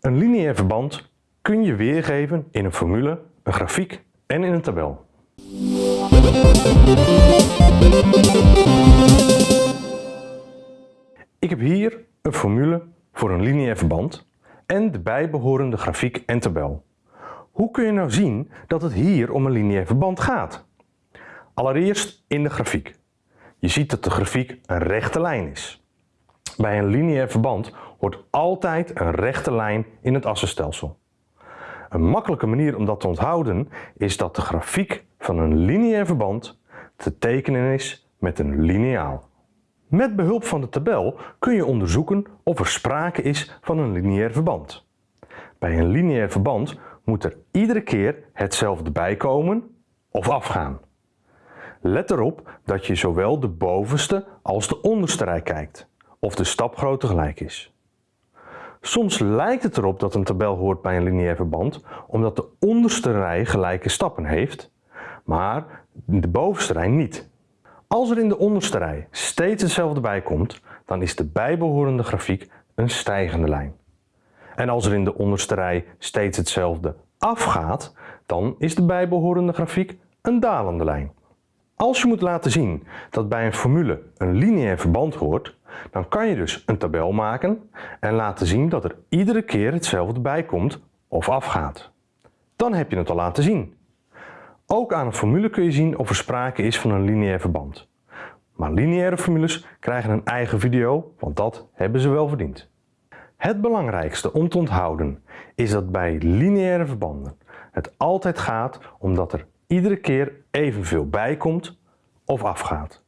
Een lineair verband kun je weergeven in een formule, een grafiek en in een tabel. Ik heb hier een formule voor een lineair verband en de bijbehorende grafiek en tabel. Hoe kun je nou zien dat het hier om een lineair verband gaat? Allereerst in de grafiek. Je ziet dat de grafiek een rechte lijn is. Bij een lineair verband hoort altijd een rechte lijn in het assenstelsel. Een makkelijke manier om dat te onthouden is dat de grafiek van een lineair verband te tekenen is met een lineaal. Met behulp van de tabel kun je onderzoeken of er sprake is van een lineair verband. Bij een lineair verband moet er iedere keer hetzelfde bijkomen of afgaan. Let erop dat je zowel de bovenste als de onderste rij kijkt, of de stapgrootte gelijk is. Soms lijkt het erop dat een tabel hoort bij een lineair verband, omdat de onderste rij gelijke stappen heeft, maar de bovenste rij niet. Als er in de onderste rij steeds hetzelfde bijkomt, dan is de bijbehorende grafiek een stijgende lijn. En als er in de onderste rij steeds hetzelfde afgaat, dan is de bijbehorende grafiek een dalende lijn. Als je moet laten zien dat bij een formule een lineair verband hoort, dan kan je dus een tabel maken en laten zien dat er iedere keer hetzelfde bijkomt of afgaat. Dan heb je het al laten zien. Ook aan een formule kun je zien of er sprake is van een lineair verband. Maar lineaire formules krijgen een eigen video, want dat hebben ze wel verdiend. Het belangrijkste om te onthouden is dat bij lineaire verbanden het altijd gaat om dat er iedere keer evenveel bijkomt of afgaat.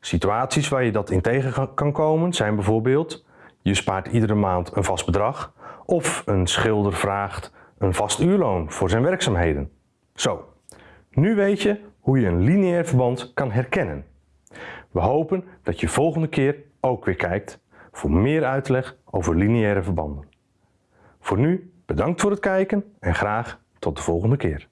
Situaties waar je dat in tegen kan komen zijn bijvoorbeeld je spaart iedere maand een vast bedrag of een schilder vraagt een vast uurloon voor zijn werkzaamheden. Zo, nu weet je hoe je een lineair verband kan herkennen. We hopen dat je volgende keer ook weer kijkt voor meer uitleg over lineaire verbanden. Voor nu bedankt voor het kijken en graag tot de volgende keer.